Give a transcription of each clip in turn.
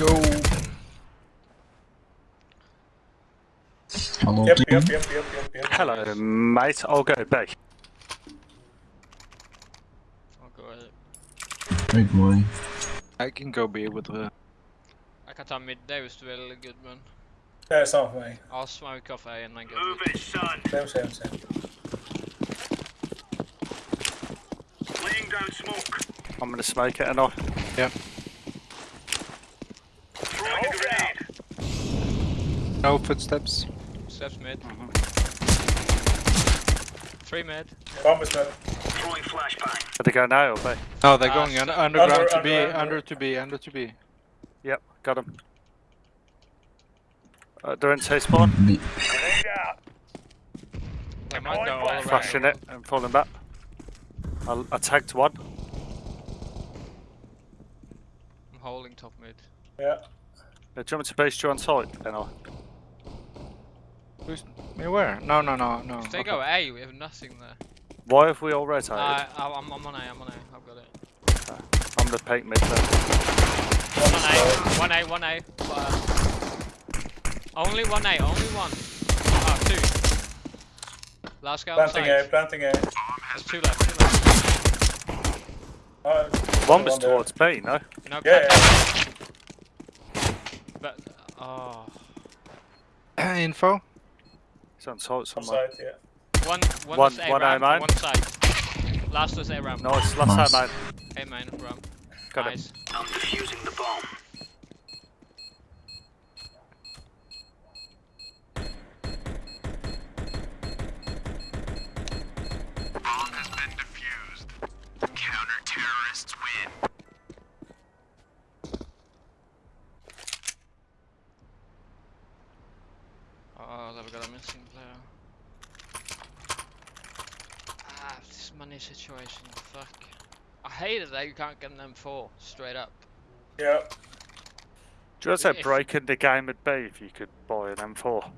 go. Hello, Yep, team. yep, yep, yep, yep, yep. Hello, mate. I'll go B. I'll go with it. Great boy. I can go be with the. Jag kan ta mid, det är just väldigt good man. Det är samma för mig. I'll smoke off A and then go Move it, son. Same, same, same. Laying down smoke. I'm gonna smoke it and I. Throwing a grenade. No footsteps. Steps mid. Three mid. Bomb is mid. Throwing flashbang. Did they go now or B? No, they're Ah, going un underground Under- to B, under- under. under to B, under to B. Yep, got him. Uh, they're in T spawn. B. Grenade out. They might go all. Flashing it and falling back. I'll, I tagged one. I'm holding top mid. Yeah. Uh, do you want me to base you on site? And I. Who's me where? No, no, no, no. If they okay. go A, we have nothing there. Why have we all rotated? Uh, I'm, I'm on A, I'm on A, I've got it. I'm the peak mid then. One A, one A, one A. Uh, only one A, only one. Ah, two. Last guy on Planting A, planting A. There's two left, two left. Uh, One was there. towards B, no? No, Yeah, contact. But, oh. Info. He's on site On somewhere. site, yeah. One, one, One- A one ramp, main. one side. Last was A ramp. Nice, last Nice. time, A mate. main ramp. Got him. nice. I'm defusing the bomb. Bomb has been defused. Counter-terrorists win. Oh, they've got a missing player. Ah, this money situation, fuck. I hate it that you can't get an M4, straight up. Yeah. Do you want to If- say breaking the game would be if you could buy an M4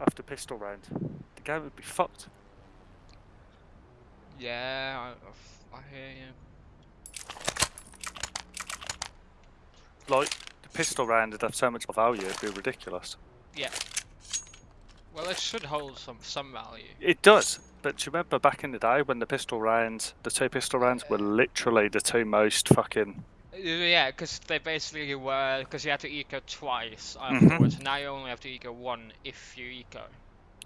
after pistol round? The game would be fucked. Yeah, I, I hear you. Like, the pistol round would have so much value, it'd be ridiculous. Yeah. Well, it should hold some some value. It does, but do you remember back in the day when the pistol rounds, the two pistol rounds were literally the two most fucking. Uh, Yeah, because they basically were because you had to eco twice Mhm. Now you only have to eco one if you eco.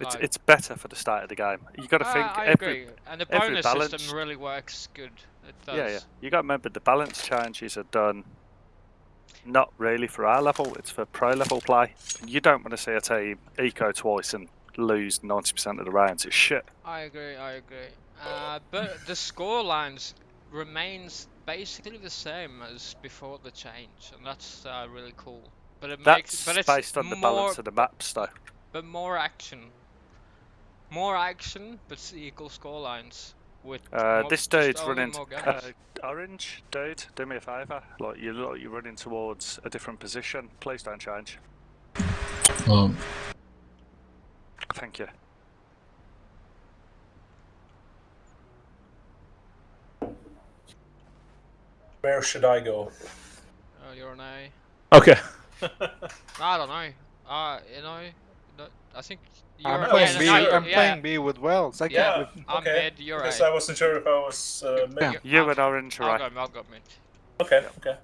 It's, Like- it's better for the start of the game. You got to Ah, think I every. agree, and the bonus balance- system really works good. It does. Yeah, yeah. You got to remember the balance changes are done. Not really for our level; it's for pro level play. You don't want to see a team eco twice and lose ninety percent of the rounds. It's shit. I agree, I agree. Uh, but the score lines remains basically the same as before the change, and that's uh, really cool. But it That's makes, but it's based on the more, balance of the maps, though. but more action, more action, but s- equal score lines. With Uh, more- this just dude's running. Uh, orange dude, do me a favour. Like you look, you're running towards a different position. Please don't change. Um, Thank you. Where should I go? Oh, you're an A. Okay. I don't know. Uh, you know, I think you're. I'm playing no, B. no, sure. I'm yeah, playing B with Wells. I Yeah. can't. I'm okay. mid. You're Because A. I wasn't sure if I was uh, mid. Yeah. You I'll- and orange are I'll right. go. I'll go mid. Okay, okay.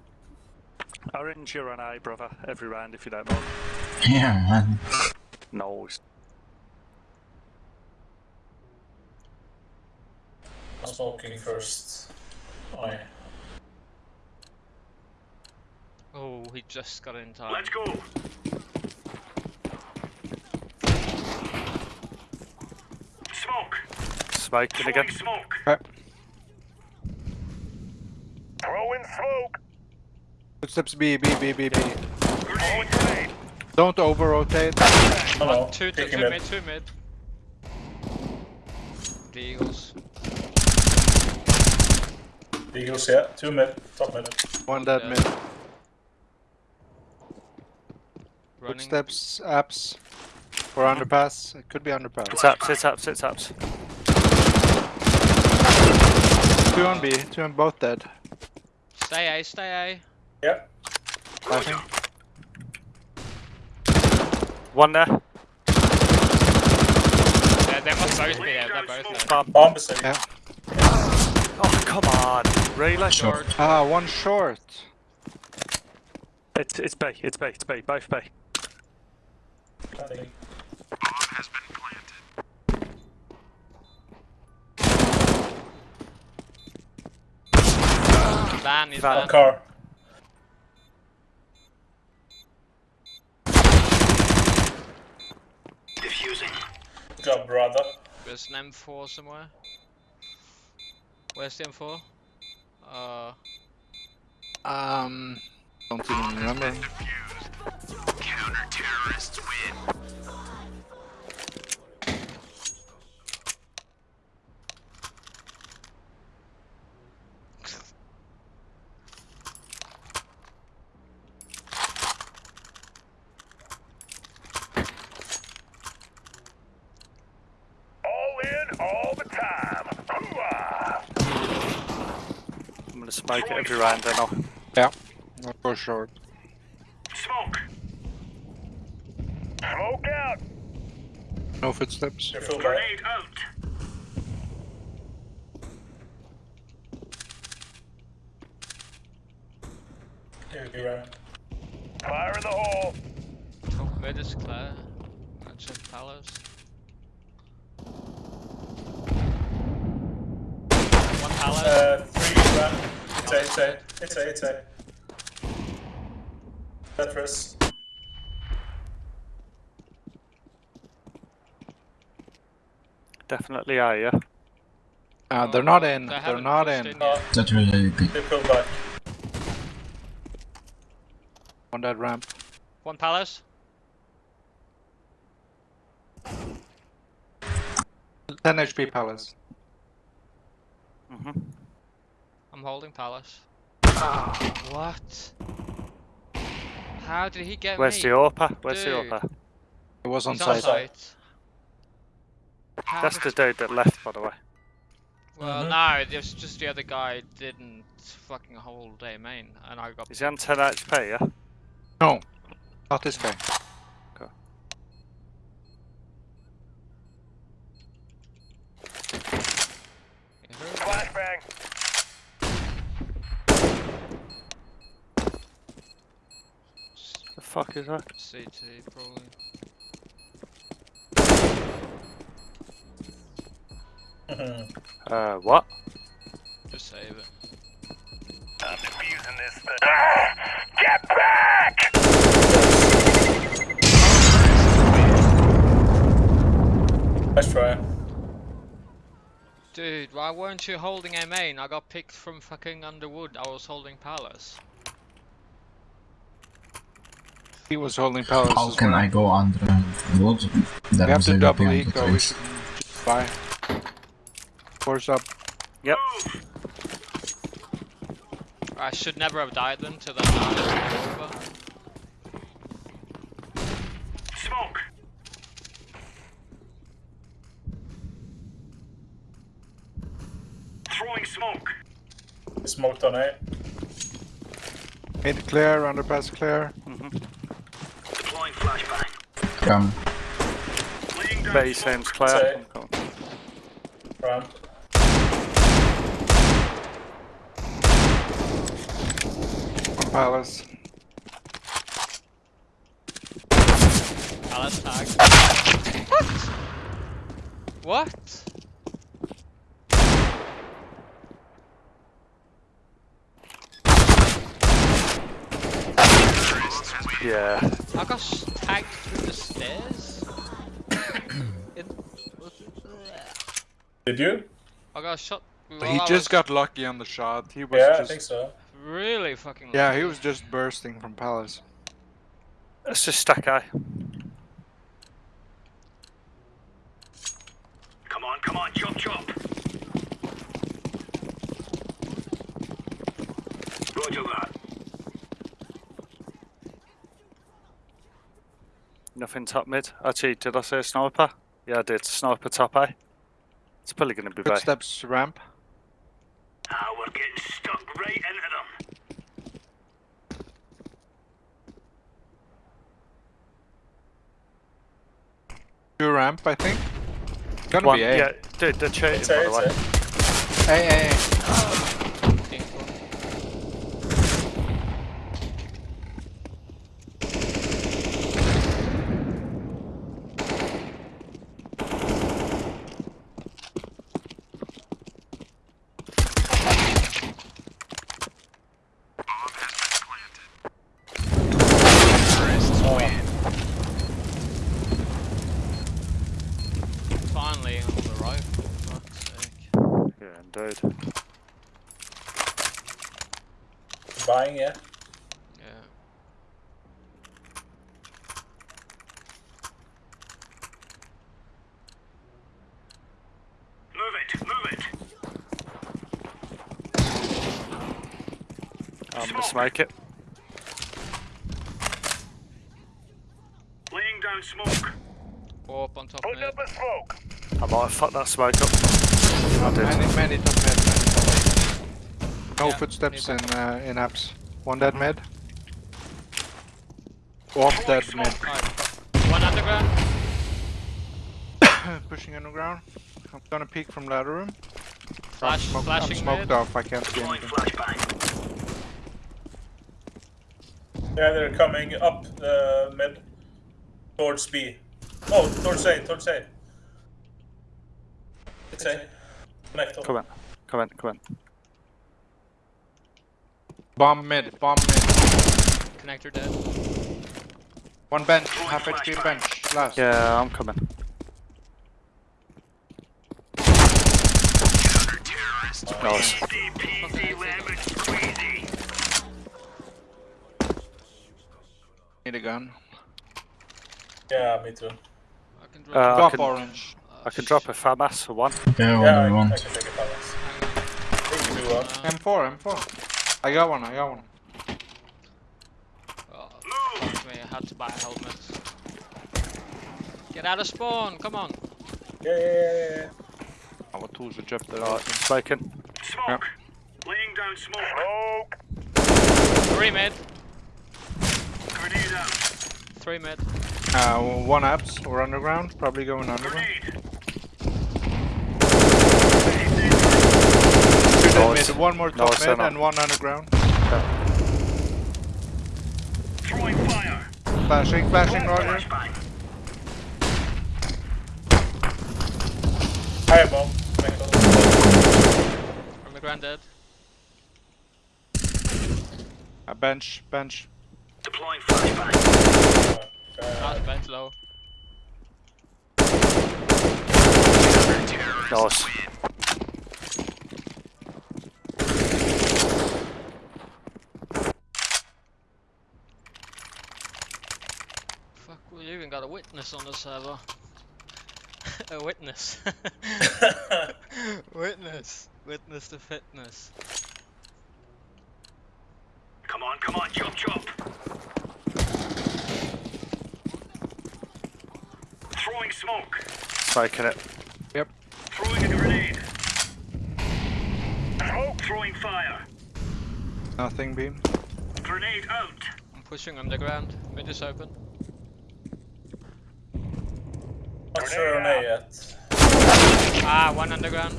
Orange, you're an A, brother. Every round, if you don't mind. yeah, man. Nice. I'm smoking first. Oh, yeah. Oh, he just got in time. Let's go. Smoke. Smoking again. Throwing smoke. Right. Throwing smoke. Footsteps B, B, B, B, B. Throwing. Don't over rotate. Oh no. Two, two, Kicking two mid. mid, two mid. The Eagles. Eagles, yeah. Two mid. Top mid. One dead Yeah. mid. Running. Footsteps, apps. Or underpass. It could be underpass. It's ups, it's ups, it's ups. Two on B, two on both dead. Stay A, stay A. Yep. think. One there. They, they must both be there. They're both there. Bomb. Bomb Yeah. Oh, come on. Really? Short. Ah, one short. It's, it's B. It's bay. It's bay. Both bay. think. Bomb has been planted. Van is Van. van. Car. Defusing. Good job, brother. There's an M4 somewhere. Where's the M4? Uh, Um, don't even remember. Counter terrorists win. All in, all the time. Hooah! I'm going to smoke it every round then I'll... Yeah, I'll go short. Smoke. Smoke out. No footsteps. Grenade out. Here we go. Fire in the hole. top mid is clear. I check palace. One palace. Uh, three, run. It's A, it's A. It's A, it's A. Tetris. Definitely A, yeah? Uh, Oh, they're not in. They're haven't in. in No, yet. Really big. they pull back. On that ramp. One palace. 10 HP palace. hmm I'm holding palace. What? How did he get Where's me? the AWPer? Where's the Dude. AWPer? It was on He's on site. site. That's the dude that left, by the way. Well, Mhm. no, it was just the other guy didn't fucking hold a main, and I got. Is he on 10 HP, yeah? No, not this guy. Flashbang. The fuck is that? CT probably. Uh, what? Just save it. I'm defusing this thing. Ah, get back! Nice try. Dude, why weren't you holding a main? I got picked from fucking Underwood. I was holding Palace. He was holding palace. How as can well. I go under wood? We have to double eco. We should buy. Force up. Yep. I should never have died then to that. Smoke. Throwing smoke. Smoked on A. Mid clear, underpass clear. hmm Deploying flashbang. Come. Laying down B smoke. seems clear. Say. I'm coming. Ramp. On palace. Palace tag. What? What? Yeah. I got sh- tagged through the stairs? it, Did you? I got shot. while he I just was got lucky on the shot. He was Yeah, I just. think so. really fucking. Yeah, he was just bursting from palace. Let's just stack A. Come on, come on, chop chop. Roger that. Nothing top mid. Actually, did I say a sniper? Yeah, I did. Sniper top A. It's probably going to be B. Footsteps ramp. Ah, we're getting stuck right into them. Two ramp, I think. Gonna One, be A. yeah, dude, they're cheating, It's by A, the way. it's A. A, A, A. Info. Finally on the rifle, fuck's sake. Yeah, indeed. Buying, yeah. Yeah. Move it, move it. I'm gonna smoke it. Laying down smoke. Four up on top Put mid. up a smoke. I might have fucked that smoke up. I did. Many, many top mid. many top mid. No Yeah, footsteps in uh, in apps. One dead mid. Off dead mid. Alright, one underground. Pushing underground. I'm gonna peek from ladder room. Flash, I'm, smoke, I'm smoked mid. off. I can't see anything. Flashbang. Yeah, they're coming up the mid. Towards B. Oh, towards A, towards A. It's A. Connect. Come on, come on, come on. Bomb mid. Bomb mid. Connector dead. One bench. Half HP bench. Last. Yeah, I'm coming. Nice. Need a gun. Yeah, me too. I can Uh, drop. I can- orange. I can drop a FAMAS for one. Yeah, what Yeah, do you I, I want? can take a balance. I think you. Uh, M4. M4. I got one. I got one. oh, me, I had to buy a helmet. Get out of spawn, come on. Yeah, yeah, yeah, yeah. Alle to så kjøpte det. Right, smoking. Smoke. Laying down smoke. Smoke. Three mid, Grenade out. Three mid. Uh, one apps or underground. Probably going underground. Two dead Nice. mid. One more top Nice, mid and one underground. Throwing fire. Flashing. Flashing. Roger. Flashbang. Higher bomb. Connect up. Underground dead. A bench. Bench. Deploying flashbang. Uh, Last bench low. Nice. Fuck, we even got a witness on the server. a witness. witness. Witness to fitness. Come on, come on, chop chop. Throwing smoke. Smoking it. Yep. Throwing a grenade. Smoke. Throwing fire. Nothing beam. Grenade out. I'm pushing underground. Mid is open. not sure on A yet. Ah, one underground.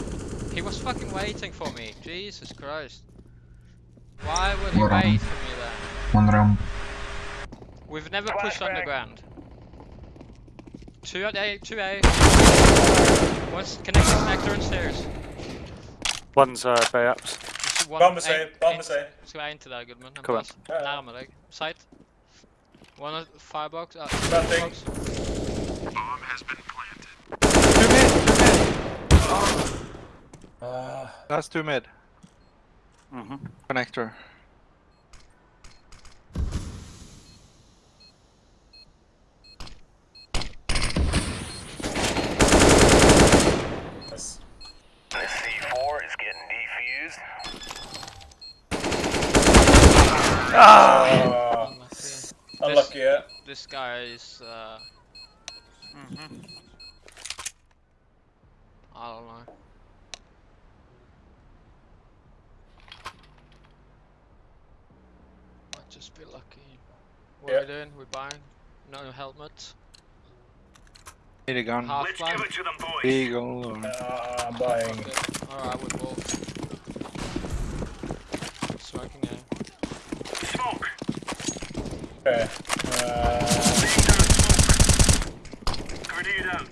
He was fucking waiting for me. Jesus Christ. Why would he We're wait for me there? One round. We've never pushed Flashbang. underground. Two at A, two A. One's connector, connector and stairs. One's uh, bay ups. There's one Bomb is A- A, bomb in- is A. Ska inte där Gudmund. Han Kom pass. Ja. Närmare dig. Sight. One at firebox. Uh, Planting. firebox. Two mid. Two mid. Uh, That's two mid. Mm-hmm. Connector. yes. The C4 is getting defused. Uh, Unlucky. unlucky, yeah. This guy is. Uh, Mm-hmm. I don't know. Might just be lucky. What are Yeah. we doing? We're buying. No helmet. Need a gun. Half Let's blind. give it to them, boys. Eagle or... Uh, I'm buying. Alright, with wolf. Smoking now. Smoke. Okay. Uh, smoke. Grenade out.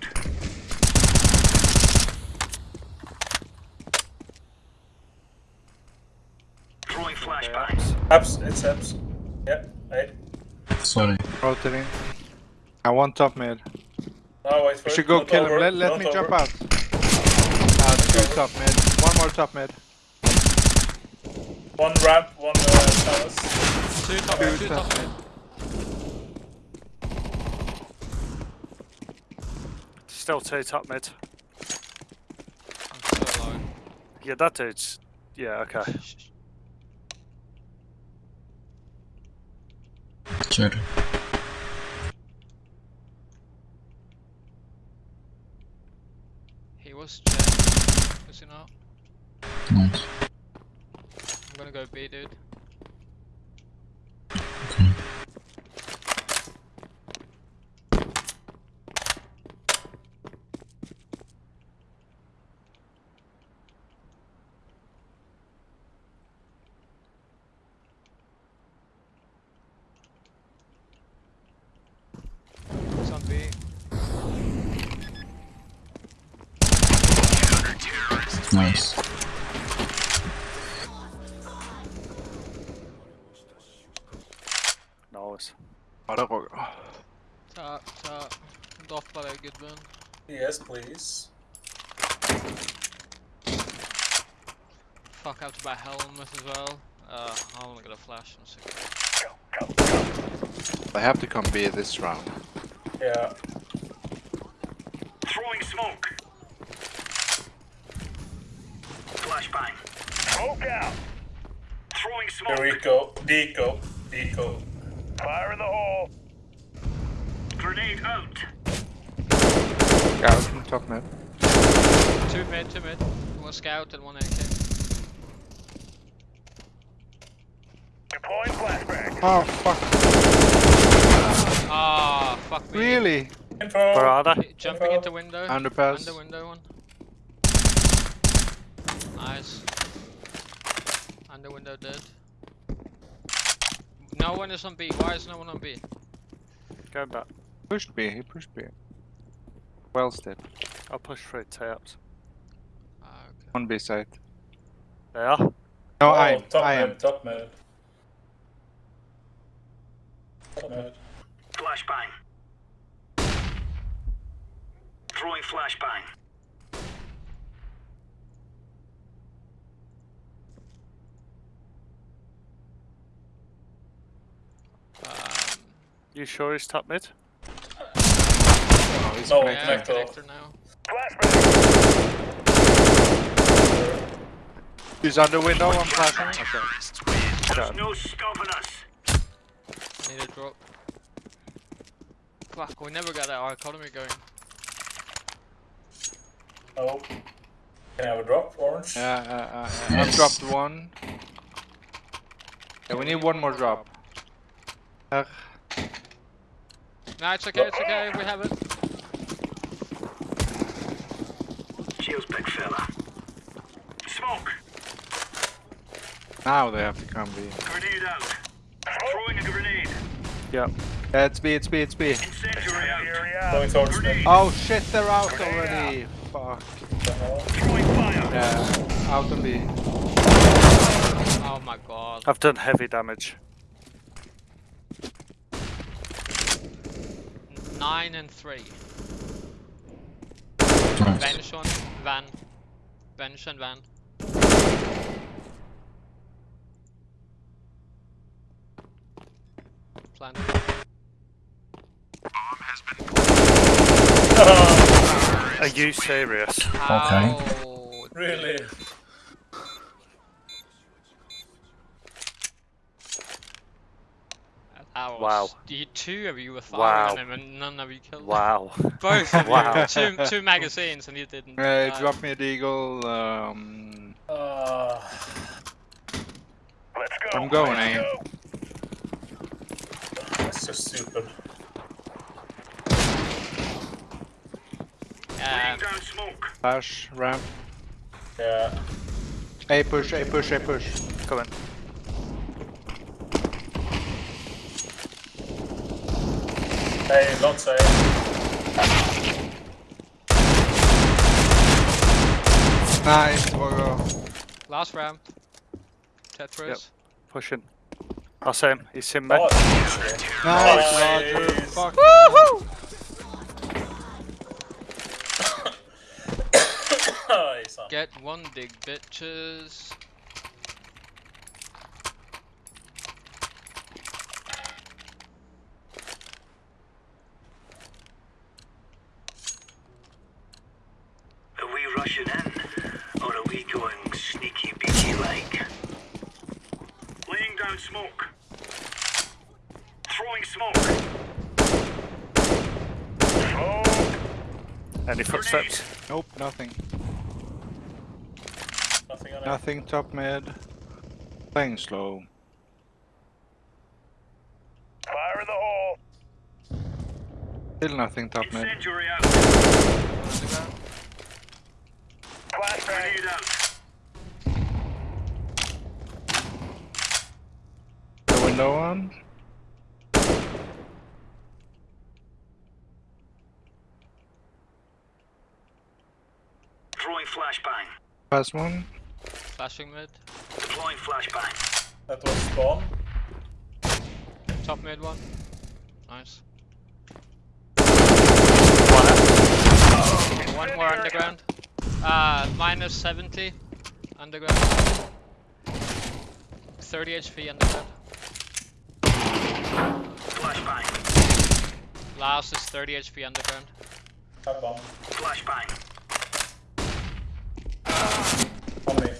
Throwing flashbang. Abs, it's abs. Yeah, hey. Sorry. Rotating. I want top mid. Oh, wait for We it. should go Not kill over, him. Let, let not me over. jump out. Uh, two top mid. One more top mid. One ramp, one uh, palace. Two top, Two two top. top mid. Still two top mid. I'm so low. Yeah, that dude's. Yeah, okay. Shh, shh. Sure. He was jet. Was he not? Nice. Gonna go B, dude. Ja, det var Ta, ta. Droppa det, Yes, please. Fuck, I have to buy helmet as well. Uh, I only got a flash. I'm sick of it. I have to come B this round. Yeah. Throwing smoke. Flashbang. Smoke out. Throwing Here we go. Deco. Deco. Fire in the hole. Grenade out. Scout from top mid. Two mid, two mid. One scout and one AK. Deploying flashbang. Oh fuck. Ah, fuck me. Really? Info. Where are they? Hey, Jumping into window. Underpass. Under window one. Nice. Under window dead. No one is on B. Why is no one on B? Go back. Pushed B, he pushed B. Well did. I'll push through taps. Ah, okay. On B side. They are. No, oh, I am. top I mid, am. top mid. Top mid. Flashbang. Throwing flashbang. You sure he's top mid? Oh, he's No, connected. yeah, connector. connector now. He's under window, I'm flashing. Okay. There's Done. no stopping us. I need a drop. Fuck, we never got our economy going. Oh. Can I have a drop? Orange? Yeah, uh, uh, uh, I've dropped one. Yeah, we need one more drop. Uh, No, it's okay, it's okay, we have it. Cheers, big fella. Smoke. now they have to come B. Grenade out. Throwing a grenade. Yeah. Yeah, it's B, it's B, it's B. Incendiary out. Going towards me. Grenade. Oh shit, they're out already. Fuck. Throwing fire. Yeah, out on B. Oh my god. I've done heavy damage. Nine and three. Nice. Vanish on van. Vanish and van. Plant. Are you serious? How? Really? That was, Wow. You two of you were Wow. firing him and none of you killed him. Wow. Both of Wow. you. Two, two magazines and you didn't. Uh, die. drop me a deagle. Um, Uh, Let's go. I'm going, Let's eh? go. that's so stupid. down smoke. Flash, ramp. Yeah. A push, A push, A push. Come in. Hey, not say. Nice, Bogo. Last ramp. Tetris. Pushing. I see him. He's in me. Oh, Nice, Nice. Roger. Fuck. nice. son. Get one dig, bitches. Are we rushing in? Or are we going sneaky beaky like? Laying down smoke. Throwing smoke. Any footsteps? Nope, nothing. Nothing on. Nothing top mid. Playing slow. Fire in the hole. Still nothing top mid. Incendiary out. Underground. Out. The window one. Throwing flashbang. Pass one. Flashing mid. Deploying flashbang. That was spawn. Top mid one. Nice. One more underground. Uh, minus 70 underground. 30 HP underground. Flashbang. Last is 30 HP underground. Have bomb. Flashbang. On me.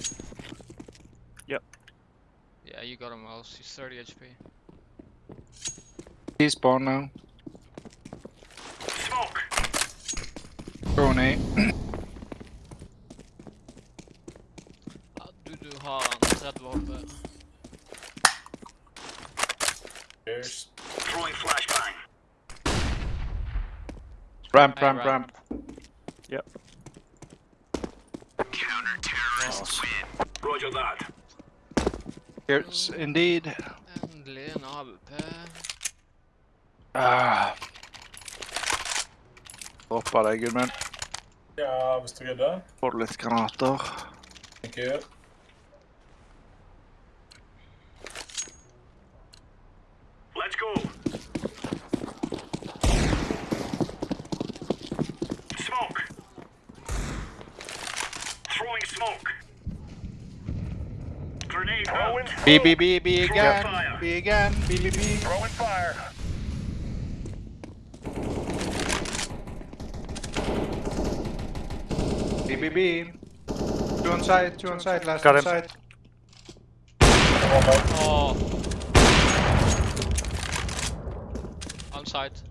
Yeah, you got him else. He's 30 HP. He's spawn now. Smoke. Throwing A. Ah, ja, du, du har en redd våpen. Cheers. Throwing flashbang. Ramp, Hey, ramp, ramp. ramp. Roger that. Here's indeed. Endelig en AWP. Ah. Droppa deg, Gudmund. Ja, hvis du gidder. Får du litt granater? Thank you. B, B, B, B again. fire. B again. B, B, B. Throwing fire. B, B, B. Two on side, two on side, last Got on him. side. One more. Oh. On site.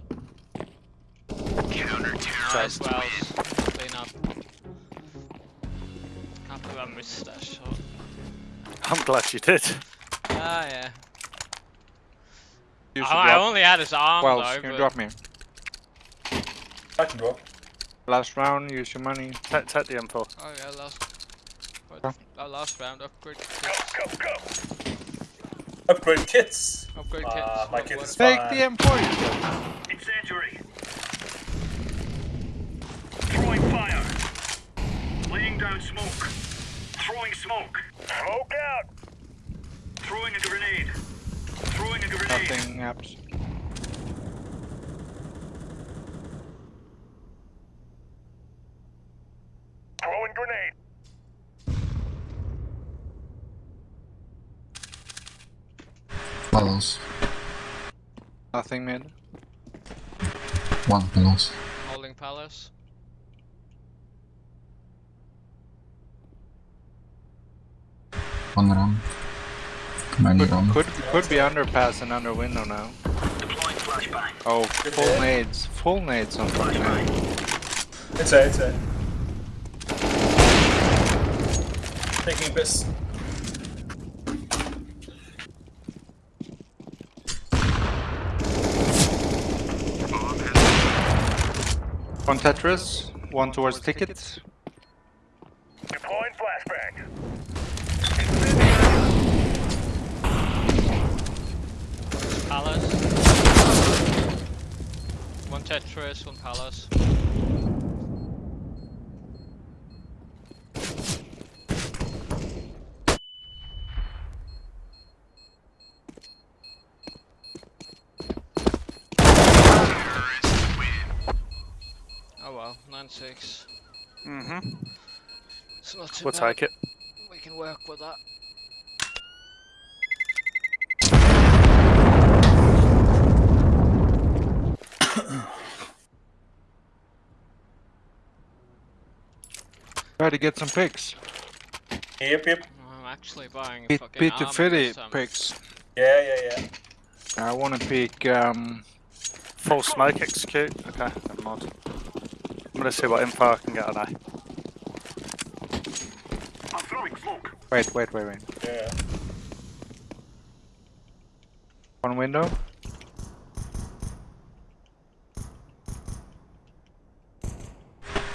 Nice wells. Clean up. Can't believe I missed that shot. I'm glad you did. Ah, yeah. Oh, I only had his arm Wells, though, can you but- drop me? I can drop. Last round, use your money. Take, take the M4. Oh yeah, last. What? Huh? Oh, last round upgrade kits. Go, go. Upgrade kits. Upgrade Ah, kits. my what- kit what- is Take fine. the M4. Incendiary. Throwing fire. Laying down smoke. Throwing smoke. Smoke out. Throwing a grenade. Throwing a grenade. Nothing happens. Throwing grenade. Pillows. Nothing mid. One pillows. Holding palace. One ramp. Many Could, ramp. could, could be underpass and under window now. Oh, full hit. nades. Full nades on top man. It's A, it's A. Taking piss. On Tetris. one towards ticket. Deploying flashbang. Palace. One Tetris, one Palace. Oh well, 9-6. Mm-hmm. It's not too We'll bad. take it. We can work with that. Try to get some picks. Yep, yep. I'm actually buying a Pete, fucking Pete the army Fitty this time. pics. Yeah, yeah, yeah. I want to pick. Um, Full smoke execute. Okay, never mind. I'm gonna see what info I can get on A. I'm throwing smoke. wait, wait, wait, wait. Yeah. One window.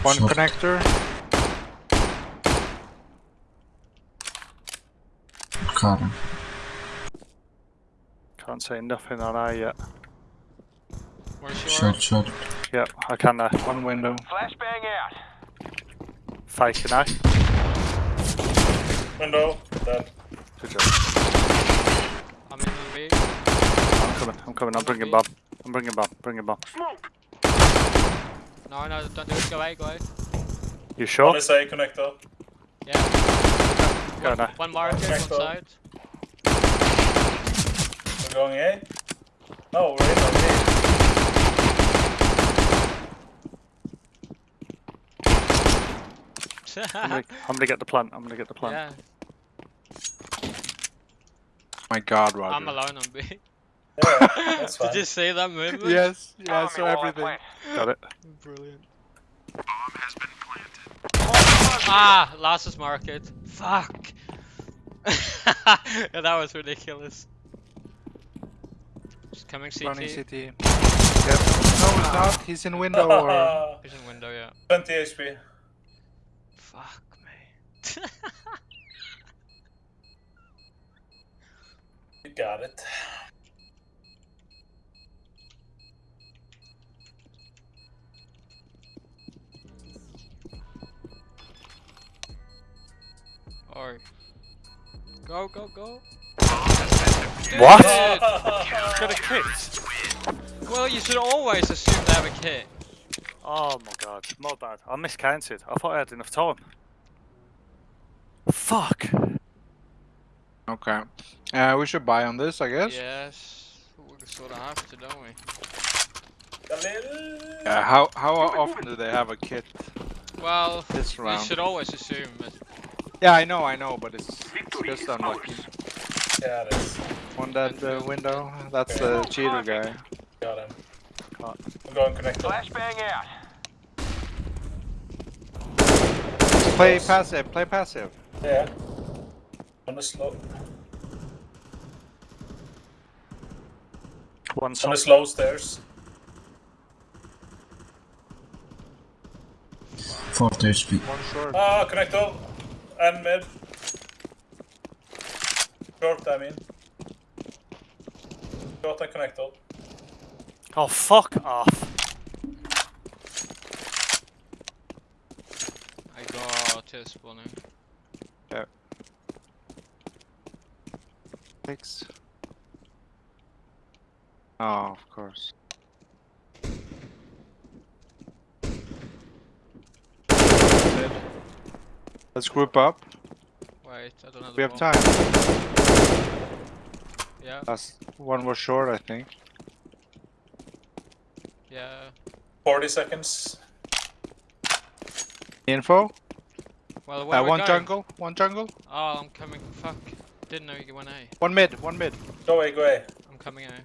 One Short. connector. Car. Can't say nothing on A yet. Where's your Short, short. Yep, I can now. One window. Flashbang out. Faking A. Window. Dead. Good job. I'm in the B. I'm coming, I'm coming, I'm bringing bomb. I'm bringing bomb, bringing bomb. Smoke. No, no, don't do it. Go away, go away. You One sure? is A connector. Yeah. Go one, now. one market, one side. We're going A. No, we're in on B. I'm gonna, I'm gonna get the plant, I'm gonna get the plant. yeah, My God, Roger. I'm alone on B. Yeah, that's fine. Did you see that movement? Yes, yeah, I saw everything. Got it. Brilliant. Ah, last market. Fuck. yeah, that was ridiculous. Just coming CT. Running city. Yep. No, he's not. He's in window or. He's in window, yeah. 20 HP. Fuck me. You got it. Or go, go, go. What? Dude, Got a kit? well, you should always assume they have a kit. Oh my god, my bad. I miscounted. I thought I had enough time. Fuck. Okay. Uh, we should buy on this, I guess. Yes, we sort of have to, don't we? Khalil. Uh, how how often do they have a kit Well, this you round? should always assume it. Yeah, I know, I know, but it's just unlucky. Yeah, it is. One dead uh, window. That's the cheater guy. Got him. Got- I'm going connector. Flashbang out. Play passive. Play passive. Yeah. On the slow. One On the slow stairs. 40 HP. One short. Ah, connector. And mid. Short, I mean. Short and connector. Oh fuck off. I got to spawning. Six. Oh, of course. Let's group up. Wait, I don't know. We have ball. time. Yeah, Last one was short, I think. yeah. 40 seconds. Info. Well, where Uh, are we one going? jungle. One jungle. Oh, I'm coming. Fuck. Didn't know you went A. One mid. One mid. Go away, go away. I'm coming A.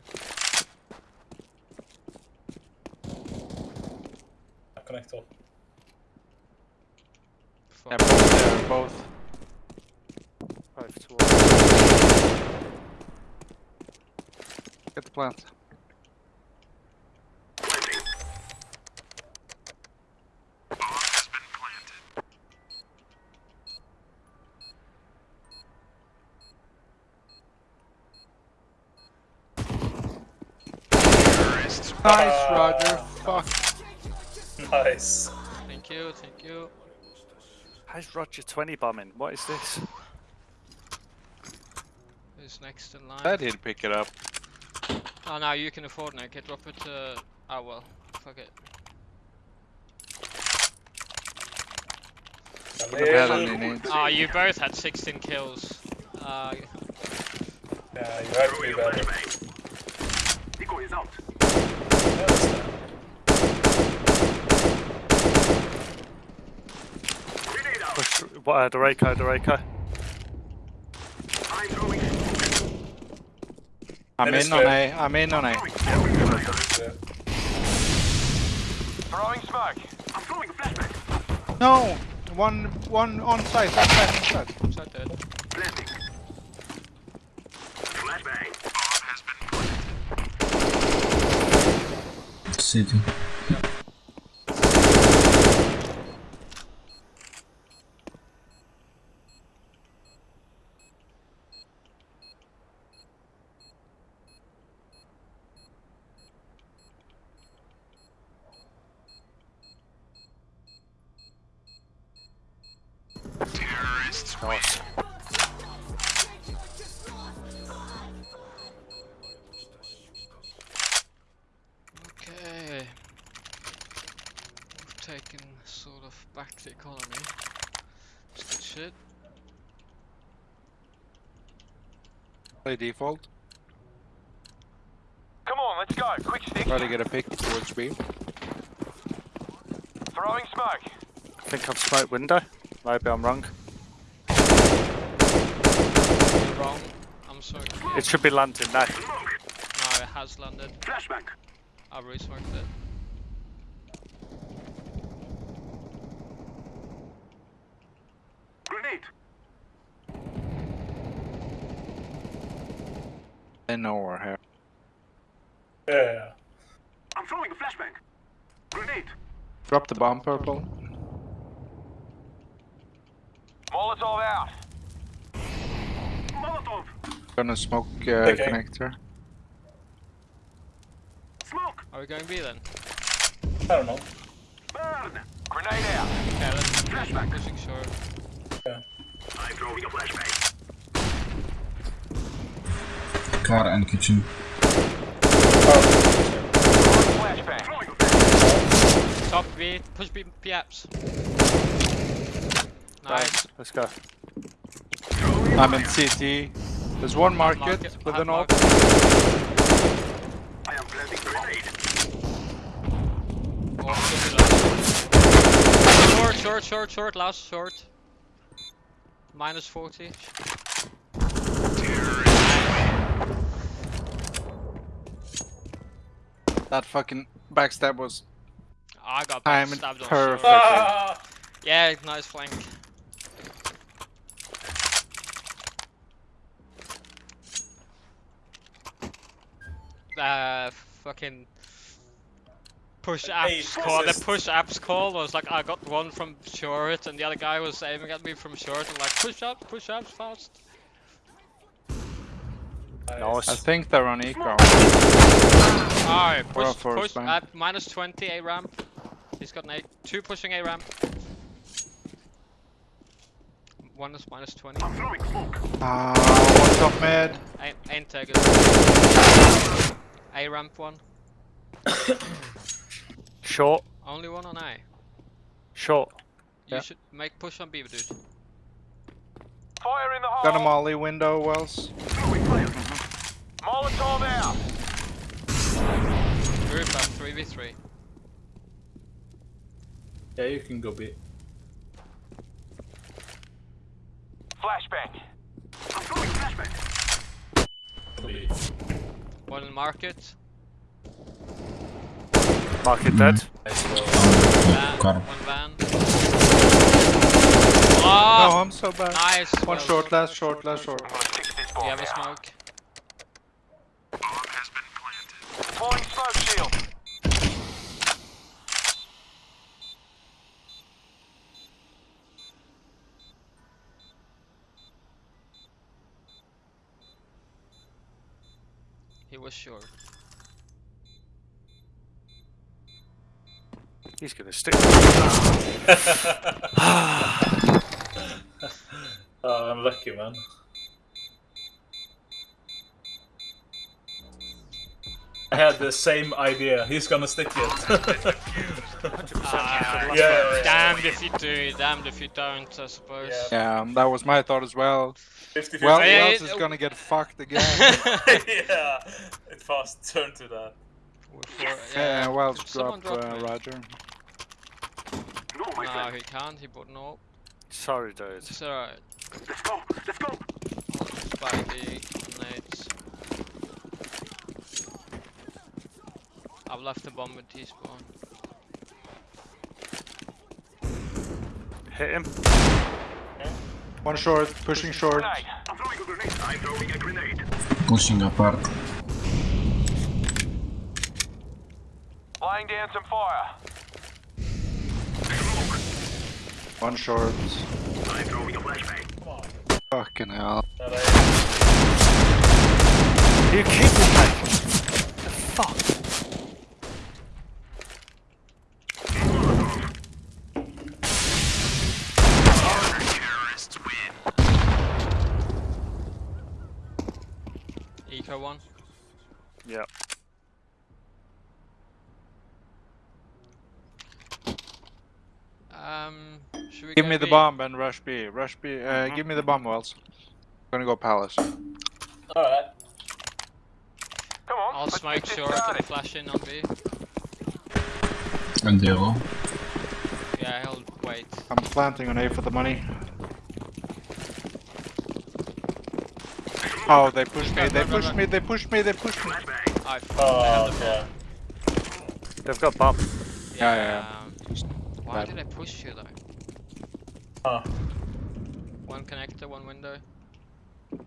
Connector fuck. Yeah, both. There, both. Get the plant. Nice, uh, Roger. Fuck. Nice. Thank you, thank you. How's Roger 20 bombing? What is this? Who's next in line? That he'd pick it up. Oh, no, you can afford it. Okay, drop it to. Oh well, fuck it. A Wouldn't have had little- any needs. Oh, you both had 16 kills. Uh, Yeah, you have to be better. Decoy is out. Yeah, that's fine. Grenade out. Push, what, uh, Doreko, Doreko. I'm throwing smoke. I'm That is in on fair. A. I'm in on A. Throwing smoke. Yeah. Throwing smoke. I'm throwing a flashback. No! One, one on site, on site, on site. so dead. Planting. Flashbang. City. We've taken sort of back the economy. It's good shit. Play default. Come on, let's go. Quick stick. Try to get a pick towards B. Throwing smoke. I think I've smoked window. Maybe I'm wrong. You're wrong. I'm sorry. It should be landing now. No, it has landed. Flashbang. I've resmoked it. Grenade. They know we're. Yeah. I'm throwing a flashbang. Grenade. Drop the bomb, purple. Molotov out. Molotov. Gonna smoke uh, Okay. connector. Smoke. Are we going B then? I don't know. Burn. Grenade out. Okay, let's Flashback. pushing short. I'm throwing a flashbang. Car and kitchen. Flashbang. Throwing a flashbang. Top B, push B, B apps. Nice. Let's go. I'm in CT. There's one market, Market, with an op. I am planting grenade. Oh, should be last. Short, short, short, short, last short. Minus 40. That fucking backstab was I got I'm stabbed on perfect. Ah! Yeah, nice flank. Uh, fucking push Hey, call. The push apps call was like I got one from short, and the other guy was aiming at me from short, and like push up, push apps fast. Nice. I think they're on eco. Alright, Or a push, push bank. at minus 20 A ramp. He's got an A. Two pushing A ramp. One is minus 20. I'm throwing smoke. Ah, one top mid. Ain't, ain't tagged. A ramp one. Short. Only one on A. Short. You Yeah. should make push on B, dude. Fire in the hole. Got a molly window, Wells. Molotov out. Group up 3v3. Yeah, you can go B. Flashbang. I'm throwing flashbang. One in market. Market dead. Nice roll. Van. Car. One van. Oh, Oh! I'm so bad. Nice! One well short, done. last short, last short. I'm gonna fix this bomb you have a now. smoke? Bomb has been planted. Deploying smoke shield. He was sure. He's gonna stick. Oh, I'm lucky, man. Had the same idea. He's gonna stick it. Ah, yeah, yeah, yeah. damned if you do, damned if you don't, I suppose. Yeah. Yeah, that was my thought as well. 50 Well, Yeah, who else it- is gonna get fucked again? yeah, it fast turned to that. Before- yeah, well, Did drop, drop uh. Roger. No, my No, he can't, he bought no. Sorry, dude. It's alright. Let's go. Let's go. Spikey, nades. I've left the bomb with T-spawn. Hit him. One short, pushing short. I'm throwing a grenade. I'm throwing a grenade. Pushing apart. Flying down some fire. One short. I'm throwing a flashbang. Fucking hell. That I- You keep me, mate. The fuck? Eco one. Yeah. Um, should we Give go me the B? bomb and rush B. Rush B. Uh, Give me the bomb, Wells. Gonna go palace. Alright. Come on. I'll smoke get this short and flash in on B. And yellow. Yeah, he'll wait. I'm planting on A for the money. Oh, they pushed me, they Run, run, pushed me, they pushed me, they pushed me. Flashbang. I Oh, yeah. They've got bomb. Yeah, yeah, um, Just Why did I push you though? Huh. One connector, one window. Oh,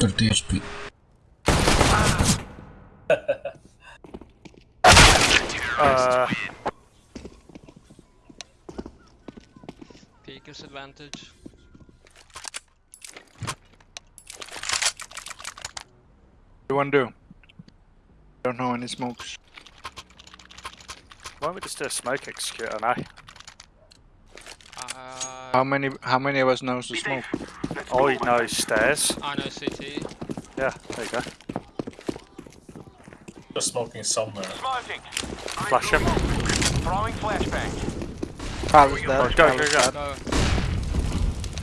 30 HP. Uh, Peeker's advantage. What do you wanna do? Don't know any smokes. why don't we just do a smoke execute on A? Uh, How many how many of us knows the smoke? All you know stairs. I know CT. Yeah, there you go. Just smoking somewhere. Smoking. I'm Flash him. Throwing flashbang. Palace Oh, dead. go, go, go. Go.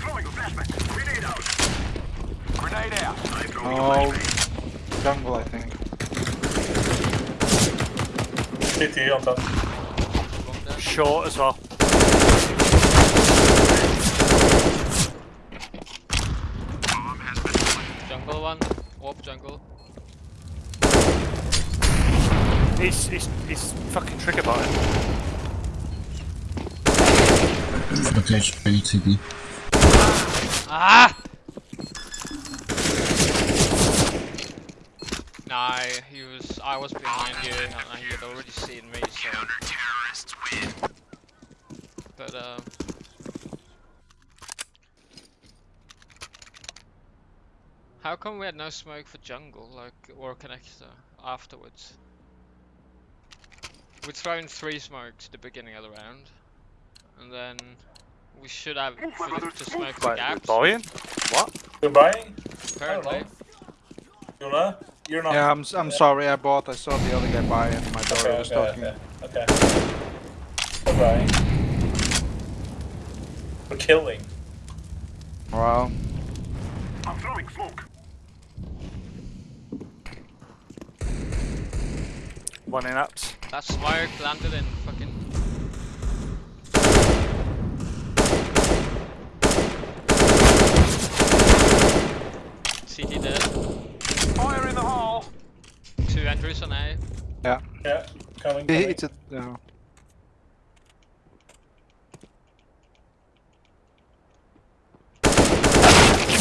Throwing a flashbang. Grenade out. Grenade out. Oh, jungle I think. CT on top. Short as well. Jungle one. Warp jungle. He's, he's, he's fucking trigger button. 30 HP CD. Ah! Nah, he was. I was behind you, and he had already seen me. So. But um. How come we had no smoke for jungle, like or connector afterwards? We'd throwing three smokes at the beginning of the round, and then we should have for to smoke the Wait, we're gaps. buying? What? You're buying? Apparently. You're not? You're not. Yeah, I'm s- I'm sorry. I bought. I saw the other guy buy and my daughter Okay, was okay, talking. okay, okay. You're buying. We're killing. Wow. I'm throwing smoke. One in ups. That smoke landed in fucking. CT dead. Fire in the hole. Two entries on A. Yeah. Yeah, coming. He- coming. It's a. No.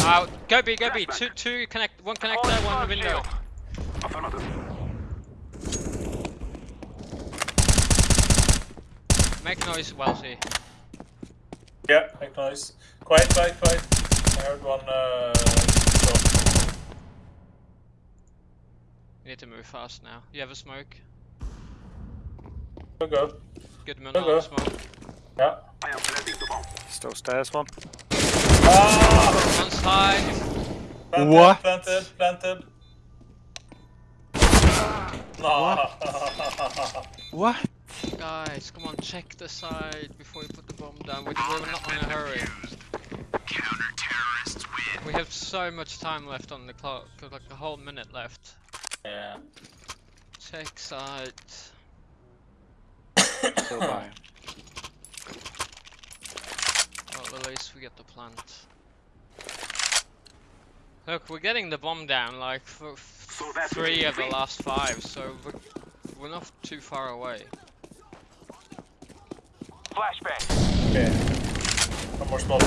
Uh, go B, go B. Two, two connect, one Throwing connector, one smoke window. shield. Affirmative. Make noise, Wellesley. Yeah, make noise. Quiet, quiet, quiet. I heard one. Uh, drop. You need to move fast now. You have a smoke? Go go. Good man, Okay. on smoke. Yeah. I am planting the bomb. Still stairs one. Ah! One side. Planted, What? Planted. Planted. No. What? Guys, come on, check the side before you put the bomb down. We're, we're not in a hurry. Counter-terrorists win. We have so much time left on the clock, like a whole minute left. yeah. Check side. Still buying. Well, at least we get the plant. Look, we're getting the bomb down like for So three of the last five, so we're, we're not too far away. Flashbang. Okay. One more small.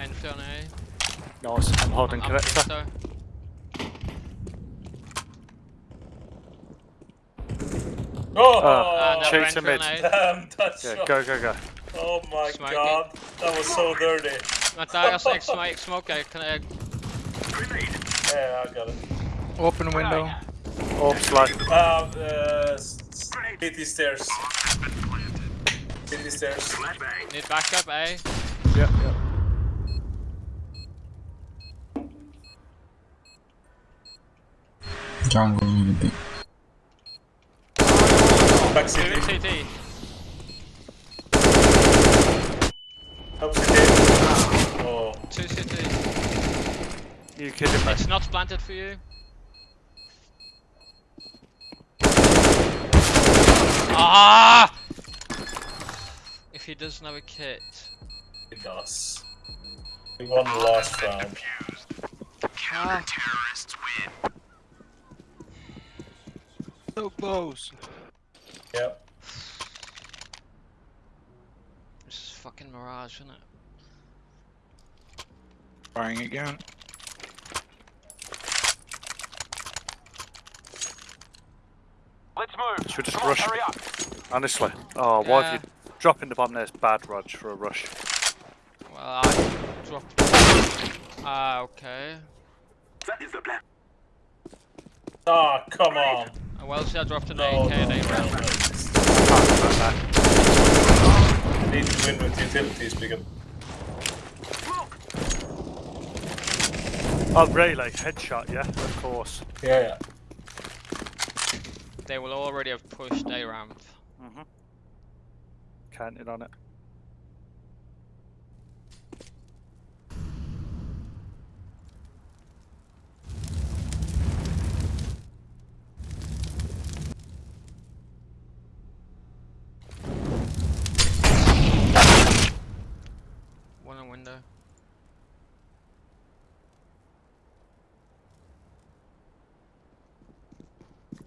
Entry on A. Nice. I'm holding I'm connector. so. Oh! Ah, Uh, Chase him on mid. Damn, that Yeah, shot. go, go, go. Oh my Smoking. god. That was so dirty. Matthias, X smoke, smoke, I can, uh, Yeah, I got it. Open window. Orb slow. Uh, uh, s- these stairs. Hit these stairs. Flashbang. need backup eh? A. Yep, yep. Jungle a little. Back Two city. CT. Help city. Oh. Two CT. You kidding me? It's not planted for you. Ah! If he doesn't have a kit. He does. He won the last round. Ah, Terrorists win. So close. Yep. this is fucking Mirage, isn't it? Buying again. Let's move. Should we just Come on, rush? hurry up. Honestly. Oh, why Yeah. have you dropping the bomb there is bad Rog for a rush. Well, I dropped. Ah, okay. That is the plan. Ah, come on. Uh, Well, see, I dropped an No, AK no, and no, A round. no. Need to win with utilities because Oh, really? Headshot, yeah, of course. yeah, yeah. They will already have pushed A ramp. Mm-hmm. Counted on it. One in window.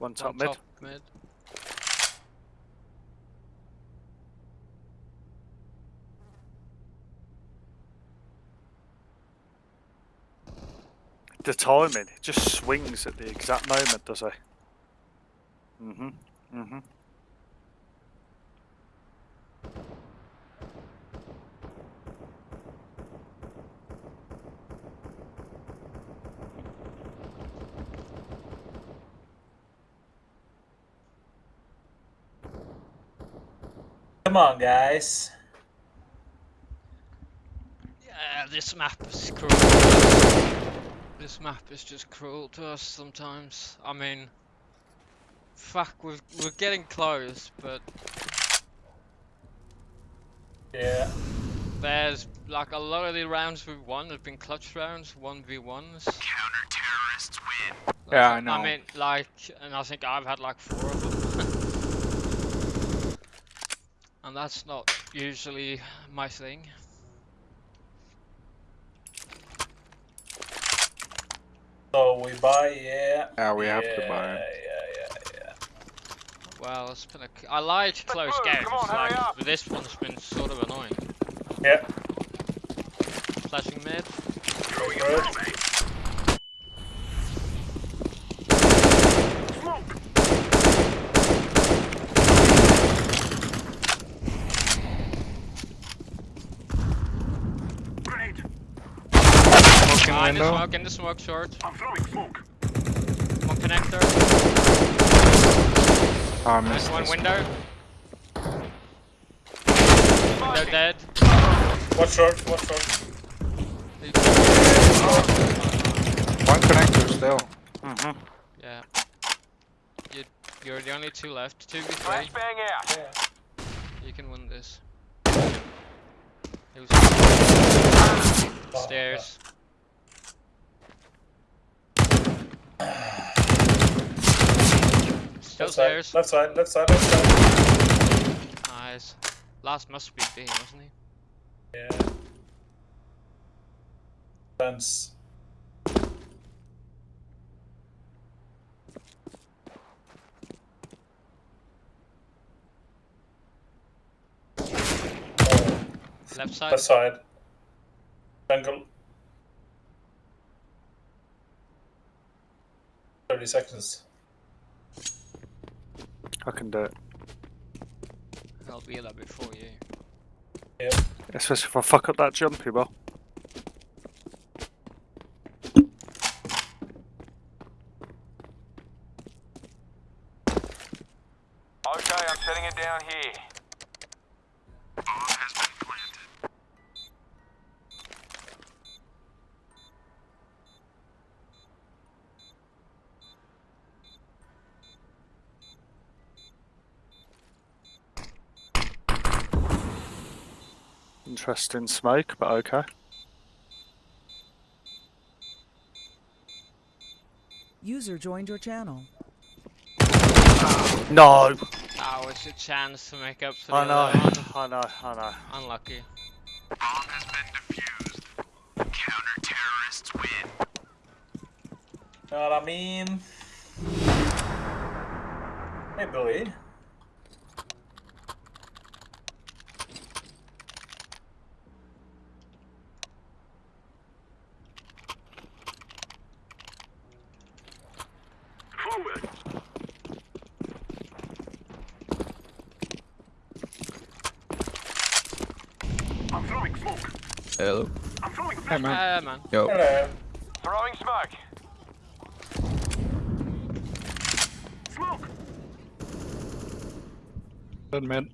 One top One mid. top mid. The timing, it just swings at the exact moment, does it? Mm-hmm. Mm-hmm. Come on, guys. Yeah, this map is cruel. This map is just cruel to us sometimes. I mean, fuck, we're, we're getting close, but Yeah. there's like a lot of the rounds we've won have been clutch rounds, 1v1s. Counter-terrorists win. Yeah, I know. I mean, like, and I think I've had like four of them. And that's not usually my thing. So we buy, yeah. Yeah, we have yeah, to buy. Yeah, yeah, yeah. Well, it's been a. c- I like close move, games, on, like, but this one's been sort of annoying. Yeah. Flashing mid. Throwing Ah, in the window. smoke, in the smoke, short. I'm throwing smoke. One connector. Ah, Nice missed one this. window. They're dead. Watch short, watch short. One connector still. Mm-hmm. Yeah. You, you're the only two left. 2v3. Bang out. Yeah. You can win this. It was stairs. Still Left side, left side, left side, left side. Nice. Last must be B, wasn't he? Yeah. Fence. Left side. left side. Jungle. 30 seconds. I can do it. I'll be there before you. Yeah. Especially if I fuck up that jumpy ball. Okay, I'm setting it down here. Interesting smoke, but okay. User joined your channel. No! That was a chance to make up for the I know, other one. I know, I know. Unlucky. Bomb has been defused. Counter terrorists win. Know what I mean? Hey, Billy. Hello. I'm throwing Hey man. Ah, man. Yo. Hello. Throwing smoke. Smoke. Dead mid.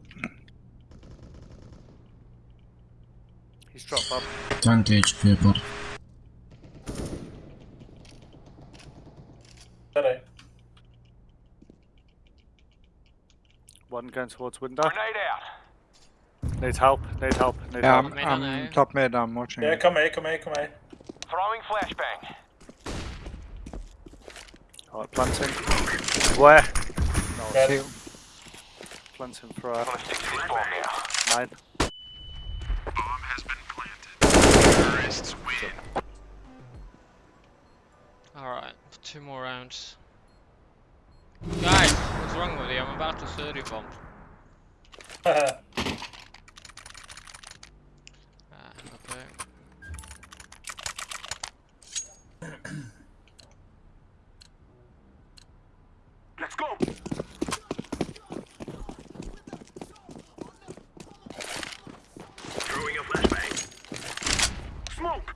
He's dropped up. 20 HP pod. Hello. One going towards window. Grenade out. Need help, need help, need Yeah. I'm, Mid I'm A. top mid. I'm watching. Yeah, it. come here, come here, come here. Throwing flashbang. Alright, planting. Where? Red. Two. Planting for uh, Gonna stick to this bomb mine. Bomb has been planted. Terrorists win. Alright, two more rounds. Guys, what's wrong with you? I'm about to 30 bomb. Ah, okay. Let's go. Throwing a flashbang. Smoke.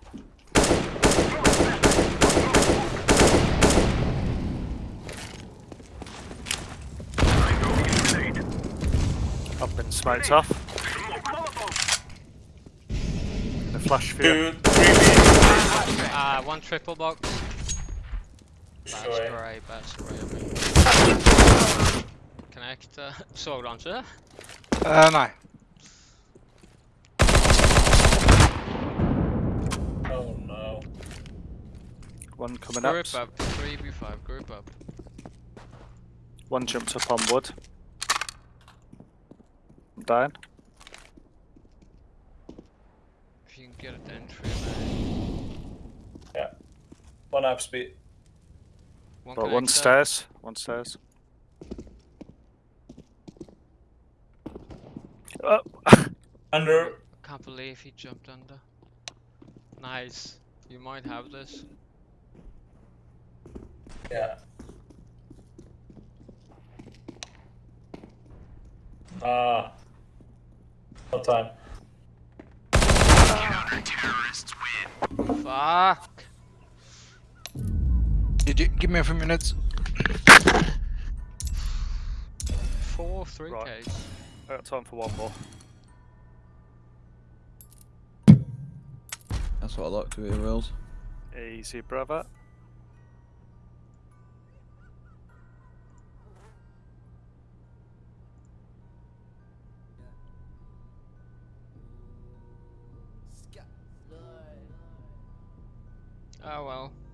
Throwing flashbang. I'm throwing a grenade. I've smoked off. The flash view. Two, three B. Ah, one triple box. Bad Sure. spray, bad spray. I mean. Connector. Såglauncher. Uh, nej. Oh no. One coming up. Group up. 3v5, group up. One jumped up on wood. I'm down. If you can get an entry, man. Yeah. One up speed. One But one stairs. One stairs. Oh. Under. Can't believe he jumped under. Nice. You might have this. Yeah. Ah. No time. Counter terrorists win. Fuck! Did you give me a few minutes? Four three Right. Ks. I got time for one more. That's what I like to hear, Wills. Easy, brother. Oh well.